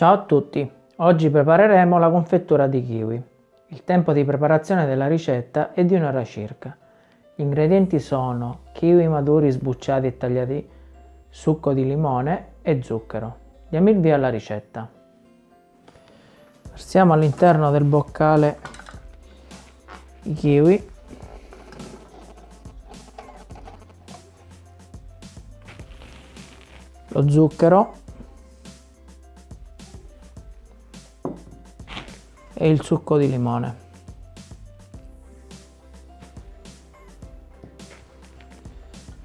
Ciao a tutti, oggi prepareremo la confettura di kiwi. Il tempo di preparazione della ricetta è di un'ora circa. Gli ingredienti sono kiwi maduri sbucciati e tagliati, succo di limone e zucchero. Diamo il via alla ricetta. Versiamo all'interno del boccale i kiwi lo zucchero e il succo di limone.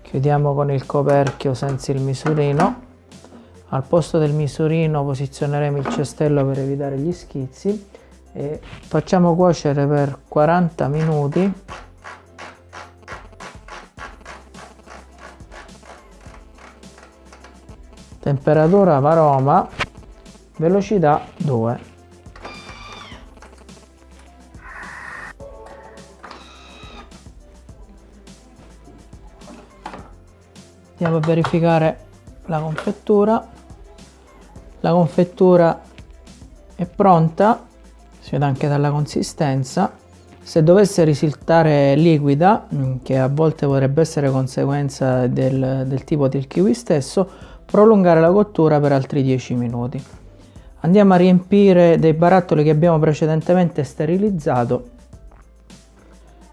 Chiudiamo con il coperchio senza il misurino. Al posto del misurino posizioneremo il cestello per evitare gli schizzi e facciamo cuocere per 40 minuti temperatura varoma velocità 2 andiamo a verificare la confettura. La confettura è pronta si vede anche dalla consistenza. Se dovesse risultare liquida mm, che a volte potrebbe essere conseguenza del, del tipo del kiwi stesso prolungare la cottura per altri 10 minuti. Andiamo a riempire dei barattoli che abbiamo precedentemente sterilizzato.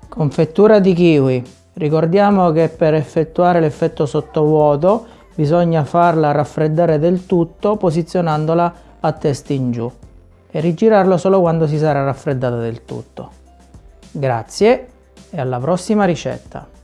Confettura di kiwi Ricordiamo che per effettuare l'effetto sottovuoto bisogna farla raffreddare del tutto posizionandola a testa in giù e rigirarlo solo quando si sarà raffreddata del tutto. Grazie e alla prossima ricetta!